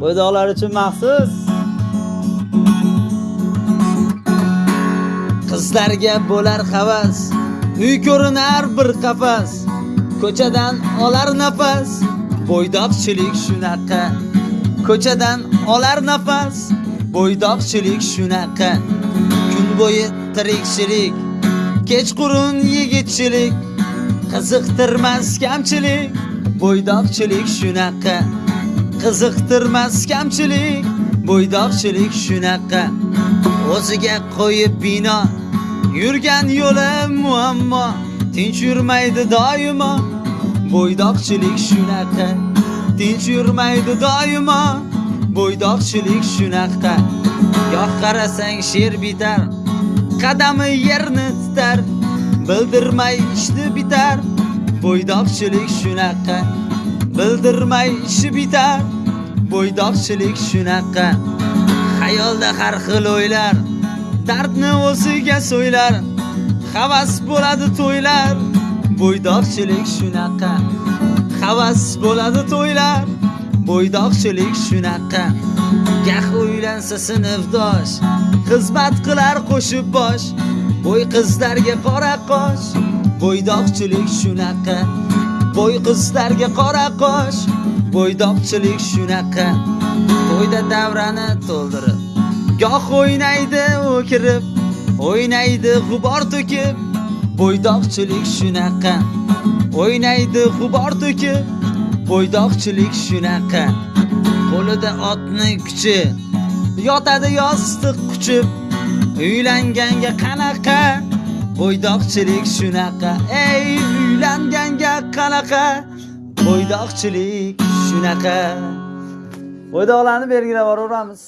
bo'ydoqlar uchun maxsus. Qizlarga bo'lar havas uy ko'rinar bir qafas. Ko'chadan olar nafas bo'ydoqchilik shunaqa. Ko'chadan olar nafas bo'ydoqchilik shunaqa. Kun bo'yi tirikchilik kechqurun yigitchilik. Qiziqtirmas kamchilik bo'ydoqchilik shunaqa. Qiziqtirmas kamchilik bo'ydoqchilik shunaqa. O'ziga qo'yib bino yurgan yo'li muammo. Tinch yurmaydi doimo bo'ydoqchilik shunaqa. Tinch yurmaydi doimo bo'ydoqchilik shunaqa. Goh qarasang sher bitar qadami yerni titar bildirmay ishni bitar bo'ydoqchilik shunaqa. Bildirmay ishi bitar. Bo'ydoqchilik shunaqa. Xayolda har xil o'ylar dardni o'ziga so'ylar. Havas bo'ladi to'ylar bo'ydoqchilik shunaqa. Havas bo'ladi to'ylar bo'ydoqchilik shunaqa. Gah uylansa sinfdosh xizmat qilar qo'shib bosh. Bo'y qizlarga qora qosh bo'ydoqchilik shunaqa. Bo'y qizlarga qora qosh bo'ydoqchilik shunaqa. To'yda davrani to'ldirib goh o'ynaydi o'kirib o'ynaydi g'ubor to'kib. Bo'ydoqchilik shunaqa. O'ynaydi g'ubor to'kib bo'ydoqchilik shunaqa. Qo'lida otni kuchi yotadi yostiq quchib. Uylanganga qanaqa? Bo'ydoqchilik shunaqa. Ey uylanganga qanaqa? Bo'ydoqchilik shunaqa. Bo'ydoqlarni belgilab yuboramiz